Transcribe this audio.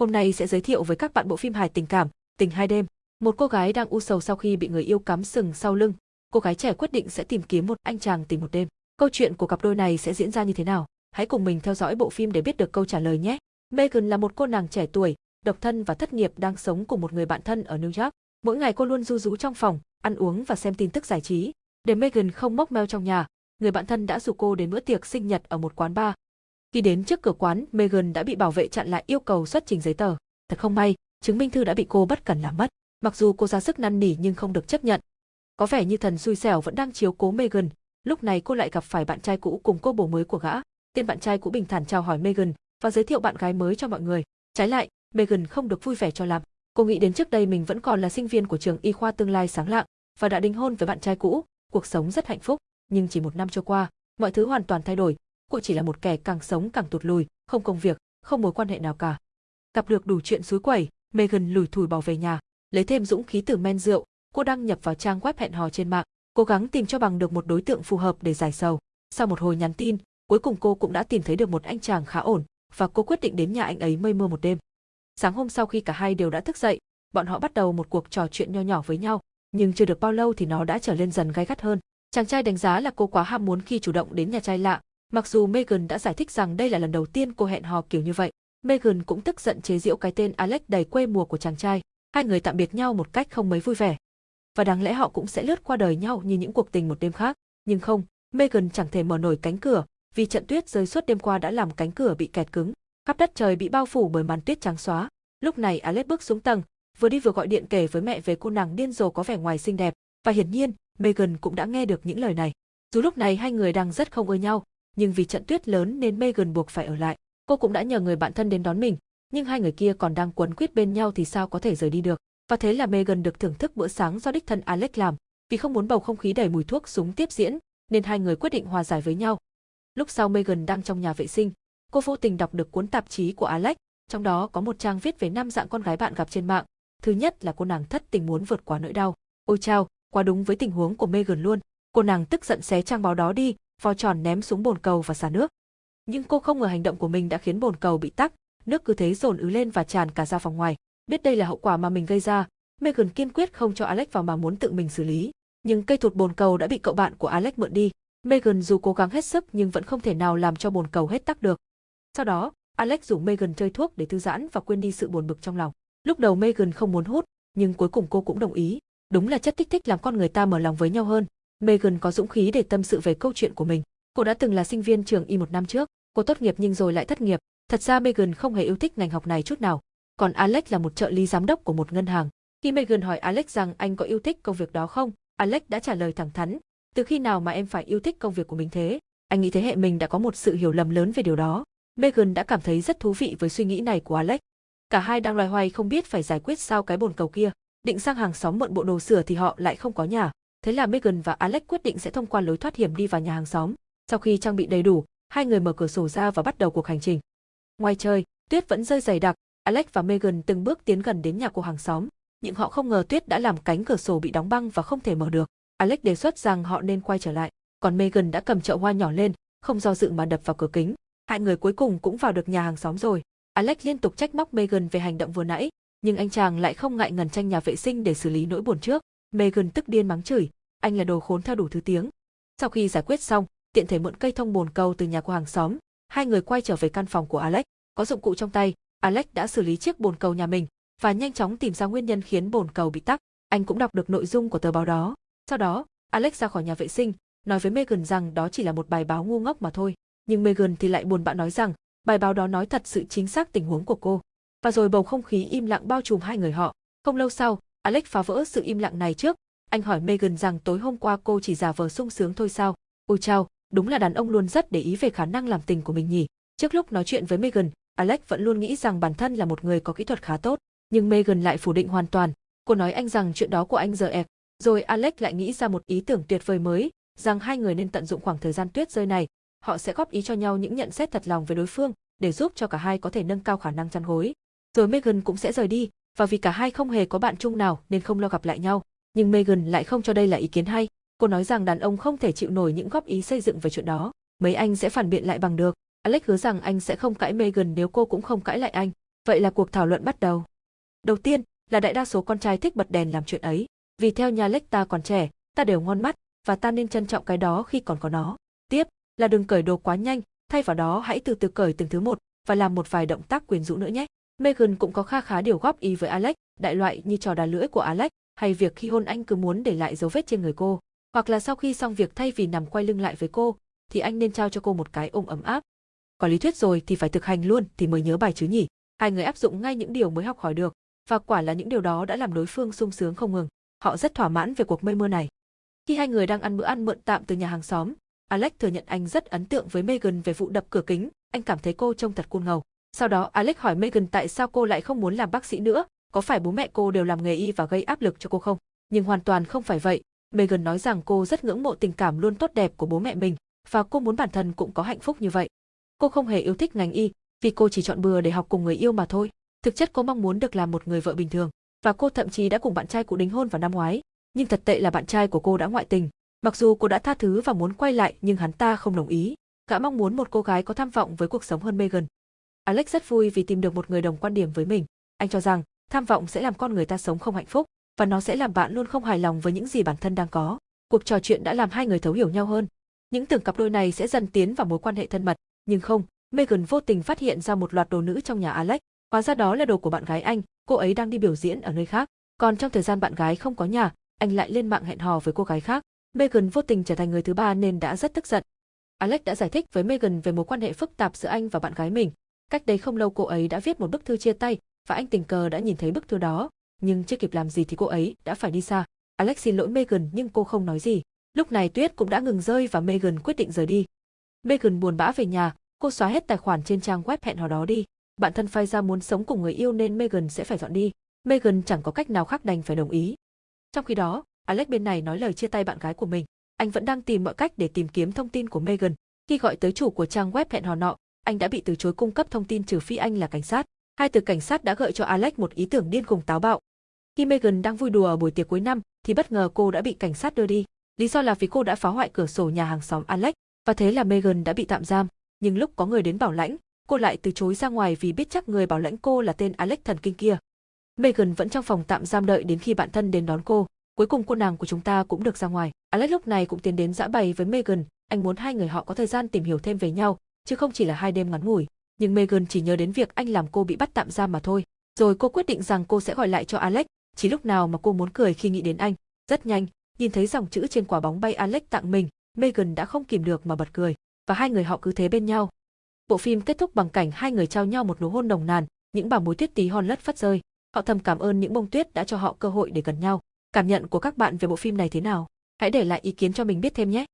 Hôm nay sẽ giới thiệu với các bạn bộ phim hài tình cảm, Tình hai đêm. Một cô gái đang u sầu sau khi bị người yêu cắm sừng sau lưng. Cô gái trẻ quyết định sẽ tìm kiếm một anh chàng tình một đêm. Câu chuyện của cặp đôi này sẽ diễn ra như thế nào? Hãy cùng mình theo dõi bộ phim để biết được câu trả lời nhé. Megan là một cô nàng trẻ tuổi, độc thân và thất nghiệp đang sống cùng một người bạn thân ở New York. Mỗi ngày cô luôn du rú trong phòng, ăn uống và xem tin tức giải trí. Để Megan không móc meo trong nhà, người bạn thân đã rủ cô đến bữa tiệc sinh nhật ở một quán bar. Khi đến trước cửa quán, Megan đã bị bảo vệ chặn lại yêu cầu xuất trình giấy tờ. Thật không may, chứng minh thư đã bị cô bất cẩn làm mất. Mặc dù cô ra sức năn nỉ nhưng không được chấp nhận. Có vẻ như thần xui xẻo vẫn đang chiếu cố Megan, lúc này cô lại gặp phải bạn trai cũ cùng cô bồ mới của gã. Tên bạn trai cũ bình thản chào hỏi Megan và giới thiệu bạn gái mới cho mọi người. Trái lại, Megan không được vui vẻ cho lắm. Cô nghĩ đến trước đây mình vẫn còn là sinh viên của trường y khoa tương lai sáng lạng và đã đính hôn với bạn trai cũ, cuộc sống rất hạnh phúc. Nhưng chỉ một năm trôi qua, mọi thứ hoàn toàn thay đổi. Cô chỉ là một kẻ càng sống càng tụt lùi, không công việc, không mối quan hệ nào cả. Gặp được đủ chuyện suối quẩy, Megan lùi thủi bỏ về nhà, lấy thêm dũng khí từ men rượu, cô đăng nhập vào trang web hẹn hò trên mạng, cố gắng tìm cho bằng được một đối tượng phù hợp để giải sầu. Sau một hồi nhắn tin, cuối cùng cô cũng đã tìm thấy được một anh chàng khá ổn, và cô quyết định đến nhà anh ấy mây mưa một đêm. Sáng hôm sau khi cả hai đều đã thức dậy, bọn họ bắt đầu một cuộc trò chuyện nho nhỏ với nhau, nhưng chưa được bao lâu thì nó đã trở lên dần gay gắt hơn. Chàng trai đánh giá là cô quá ham muốn khi chủ động đến nhà trai lạ, mặc dù Megan đã giải thích rằng đây là lần đầu tiên cô hẹn hò kiểu như vậy. Megan cũng tức giận chế giễu cái tên Alex đầy quê mùa của chàng trai, hai người tạm biệt nhau một cách không mấy vui vẻ. Và đáng lẽ họ cũng sẽ lướt qua đời nhau như những cuộc tình một đêm khác, nhưng không, Megan chẳng thể mở nổi cánh cửa, vì trận tuyết rơi suốt đêm qua đã làm cánh cửa bị kẹt cứng, khắp đất trời bị bao phủ bởi màn tuyết trắng xóa. Lúc này Alex bước xuống tầng, vừa đi vừa gọi điện kể với mẹ về cô nàng điên rồ có vẻ ngoài xinh đẹp, và hiển nhiên, Megan cũng đã nghe được những lời này. Dù lúc này hai người đang rất không ưa nhau, nhưng vì trận tuyết lớn nên Megan buộc phải ở lại. Cô cũng đã nhờ người bạn thân đến đón mình, nhưng hai người kia còn đang quấn quýt bên nhau thì sao có thể rời đi được. Và thế là Megan được thưởng thức bữa sáng do đích thân Alex làm, vì không muốn bầu không khí đầy mùi thuốc súng tiếp diễn, nên hai người quyết định hòa giải với nhau. Lúc sau Megan đang trong nhà vệ sinh, cô vô tình đọc được cuốn tạp chí của Alex, trong đó có một trang viết về năm dạng con gái bạn gặp trên mạng. Thứ nhất là cô nàng thất tình muốn vượt qua nỗi đau. Ôi chao, quá đúng với tình huống của Megan luôn. Cô nàng tức giận xé trang báo đó đi, vò tròn ném xuống bồn cầu và xả nước. Nhưng cô không ngờ hành động của mình đã khiến bồn cầu bị tắc, nước cứ thế dồn ứ lên và tràn cả ra phòng ngoài. Biết đây là hậu quả mà mình gây ra, Megan kiên quyết không cho Alex vào mà muốn tự mình xử lý. Nhưng cây thụt bồn cầu đã bị cậu bạn của Alex mượn đi. Megan dù cố gắng hết sức nhưng vẫn không thể nào làm cho bồn cầu hết tắc được. Sau đó, Alex rủ Megan chơi thuốc để thư giãn và quên đi sự buồn bực trong lòng. Lúc đầu Megan không muốn hút, nhưng cuối cùng cô cũng đồng ý. Đúng là chất kích thích làm con người ta mở lòng với nhau hơn. Megan có dũng khí để tâm sự về câu chuyện của mình. Cô đã từng là sinh viên trường y một năm trước, cô tốt nghiệp nhưng rồi lại thất nghiệp. Thật ra Megan không hề yêu thích ngành học này chút nào. Còn Alex là một trợ lý giám đốc của một ngân hàng. Khi Megan hỏi Alex rằng anh có yêu thích công việc đó không, Alex đã trả lời thẳng thắn. Từ khi nào mà em phải yêu thích công việc của mình thế? Anh nghĩ thế hệ mình đã có một sự hiểu lầm lớn về điều đó. Megan đã cảm thấy rất thú vị với suy nghĩ này của Alex. Cả hai đang loay hoay không biết phải giải quyết sao cái bồn cầu kia. Định sang hàng xóm mượn bộ đồ sửa thì họ lại không có nhà. Thế là Megan và Alex quyết định sẽ thông qua lối thoát hiểm đi vào nhà hàng xóm. Sau khi trang bị đầy đủ, hai người mở cửa sổ ra và bắt đầu cuộc hành trình. Ngoài trời, tuyết vẫn rơi dày đặc, Alex và Megan từng bước tiến gần đến nhà của hàng xóm, nhưng họ không ngờ tuyết đã làm cánh cửa sổ bị đóng băng và không thể mở được. Alex đề xuất rằng họ nên quay trở lại, còn Megan đã cầm chậu hoa nhỏ lên, không do dự mà đập vào cửa kính. Hai người cuối cùng cũng vào được nhà hàng xóm rồi. Alex liên tục trách móc Megan về hành động vừa nãy, nhưng anh chàng lại không ngại ngần tranh nhà vệ sinh để xử lý nỗi buồn trước. Megan tức điên mắng chửi, anh là đồ khốn theo đủ thứ tiếng. Sau khi giải quyết xong, tiện thể mượn cây thông bồn cầu từ nhà của hàng xóm, hai người quay trở về căn phòng của Alex. Có dụng cụ trong tay, Alex đã xử lý chiếc bồn cầu nhà mình và nhanh chóng tìm ra nguyên nhân khiến bồn cầu bị tắc. Anh cũng đọc được nội dung của tờ báo đó. Sau đó, Alex ra khỏi nhà vệ sinh, nói với Megan rằng đó chỉ là một bài báo ngu ngốc mà thôi. Nhưng Megan thì lại buồn bã nói rằng, bài báo đó nói thật sự chính xác tình huống của cô. Và rồi bầu không khí im lặng bao trùm hai người họ. Không lâu sau, Alex phá vỡ sự im lặng này trước. Anh hỏi Megan rằng tối hôm qua cô chỉ giả vờ sung sướng thôi sao. Ôi chao, đúng là đàn ông luôn rất để ý về khả năng làm tình của mình nhỉ. Trước lúc nói chuyện với Megan, Alex vẫn luôn nghĩ rằng bản thân là một người có kỹ thuật khá tốt, nhưng Megan lại phủ định hoàn toàn. Cô nói anh rằng chuyện đó của anh giờ ẹp. Rồi Alex lại nghĩ ra một ý tưởng tuyệt vời mới, rằng hai người nên tận dụng khoảng thời gian tuyết rơi này, họ sẽ góp ý cho nhau những nhận xét thật lòng về đối phương, để giúp cho cả hai có thể nâng cao khả năng chăn gối. Rồi Megan cũng sẽ rời đi, và vì cả hai không hề có bạn chung nào nên không lo gặp lại nhau. Nhưng Megan lại không cho đây là ý kiến hay. Cô nói rằng đàn ông không thể chịu nổi những góp ý xây dựng về chuyện đó. Mấy anh sẽ phản biện lại bằng được. Alex hứa rằng anh sẽ không cãi Megan nếu cô cũng không cãi lại anh. Vậy là cuộc thảo luận bắt đầu. Đầu tiên, là đại đa số con trai thích bật đèn làm chuyện ấy, vì theo nhà Alex ta còn trẻ, ta đều ngon mắt, và ta nên trân trọng cái đó khi còn có nó. Tiếp, là đừng cởi đồ quá nhanh, thay vào đó hãy từ từ cởi từng thứ một, và làm một vài động tác quyến rũ nữa nhé. Megan cũng có kha khá điều góp ý với Alex, đại loại như trò đà lưỡi của Alex, hay việc khi hôn anh cứ muốn để lại dấu vết trên người cô, hoặc là sau khi xong việc thay vì nằm quay lưng lại với cô, thì anh nên trao cho cô một cái ôm ấm áp. Có lý thuyết rồi thì phải thực hành luôn thì mới nhớ bài chứ nhỉ. Hai người áp dụng ngay những điều mới học hỏi được, và quả là những điều đó đã làm đối phương sung sướng không ngừng. Họ rất thỏa mãn về cuộc mây mưa này. Khi hai người đang ăn bữa ăn mượn tạm từ nhà hàng xóm, Alex thừa nhận anh rất ấn tượng với Megan về vụ đập cửa kính, anh cảm thấy cô trông thật cuồng ngầu. Sau đó Alex hỏi Megan tại sao cô lại không muốn làm bác sĩ nữa, có phải bố mẹ cô đều làm nghề y và gây áp lực cho cô không? Nhưng hoàn toàn không phải vậy. Megan nói rằng cô rất ngưỡng mộ tình cảm luôn tốt đẹp của bố mẹ mình và cô muốn bản thân cũng có hạnh phúc như vậy. Cô không hề yêu thích ngành y, vì cô chỉ chọn bừa để học cùng người yêu mà thôi. Thực chất cô mong muốn được làm một người vợ bình thường, và cô thậm chí đã cùng bạn trai cũ đính hôn vào năm ngoái. Nhưng thật tệ là bạn trai của cô đã ngoại tình. Mặc dù cô đã tha thứ và muốn quay lại nhưng hắn ta không đồng ý. Gã mong muốn một cô gái có tham vọng với cuộc sống hơn Megan. Alex rất vui vì tìm được một người đồng quan điểm với mình. Anh cho rằng tham vọng sẽ làm con người ta sống không hạnh phúc và nó sẽ làm bạn luôn không hài lòng với những gì bản thân đang có. Cuộc trò chuyện đã làm hai người thấu hiểu nhau hơn. Những tưởng cặp đôi này sẽ dần tiến vào mối quan hệ thân mật, nhưng không, Megan vô tình phát hiện ra một loạt đồ nữ trong nhà Alex, hóa ra đó là đồ của bạn gái anh, cô ấy đang đi biểu diễn ở nơi khác. Còn trong thời gian bạn gái không có nhà, anh lại lên mạng hẹn hò với cô gái khác. Megan vô tình trở thành người thứ ba nên đã rất tức giận. Alex đã giải thích với Megan về mối quan hệ phức tạp giữa anh và bạn gái mình. Cách đây không lâu cô ấy đã viết một bức thư chia tay và anh tình cờ đã nhìn thấy bức thư đó, nhưng chưa kịp làm gì thì cô ấy đã phải đi xa. Alex xin lỗi Megan nhưng cô không nói gì. Lúc này tuyết cũng đã ngừng rơi và Megan quyết định rời đi. Megan buồn bã về nhà, cô xóa hết tài khoản trên trang web hẹn hò đó đi. Bạn thân phai ra muốn sống cùng người yêu nên Megan sẽ phải dọn đi. Megan chẳng có cách nào khác đành phải đồng ý. Trong khi đó, Alex bên này nói lời chia tay bạn gái của mình. Anh vẫn đang tìm mọi cách để tìm kiếm thông tin của Megan. Khi gọi tới chủ của trang web hẹn hò nọ, anh đã bị từ chối cung cấp thông tin trừ phi anh là cảnh sát. Hai từ cảnh sát đã gợi cho Alex một ý tưởng điên cùng táo bạo. Khi Megan đang vui đùa ở buổi tiệc cuối năm, thì bất ngờ cô đã bị cảnh sát đưa đi. Lý do là vì cô đã phá hoại cửa sổ nhà hàng xóm Alex, và thế là Megan đã bị tạm giam. Nhưng lúc có người đến bảo lãnh, cô lại từ chối ra ngoài vì biết chắc người bảo lãnh cô là tên Alex thần kinh kia. Megan vẫn trong phòng tạm giam đợi đến khi bạn thân đến đón cô. Cuối cùng cô nàng của chúng ta cũng được ra ngoài. Alex lúc này cũng tiến đến dã bày với Megan, anh muốn hai người họ có thời gian tìm hiểu thêm về nhau, chứ không chỉ là hai đêm ngắn ngủi. Nhưng Megan chỉ nhớ đến việc anh làm cô bị bắt tạm giam mà thôi. Rồi cô quyết định rằng cô sẽ gọi lại cho Alex, chỉ lúc nào mà cô muốn cười khi nghĩ đến anh. Rất nhanh, nhìn thấy dòng chữ trên quả bóng bay Alex tặng mình, Megan đã không kìm được mà bật cười, và hai người họ cứ thế bên nhau. Bộ phim kết thúc bằng cảnh hai người trao nhau một nụ hôn nồng nàn, những bảo mối tuyết tí hon lất phát rơi. Họ thầm cảm ơn những bông tuyết đã cho họ cơ hội để gần nhau. Cảm nhận của các bạn về bộ phim này thế nào? Hãy để lại ý kiến cho mình biết thêm nhé.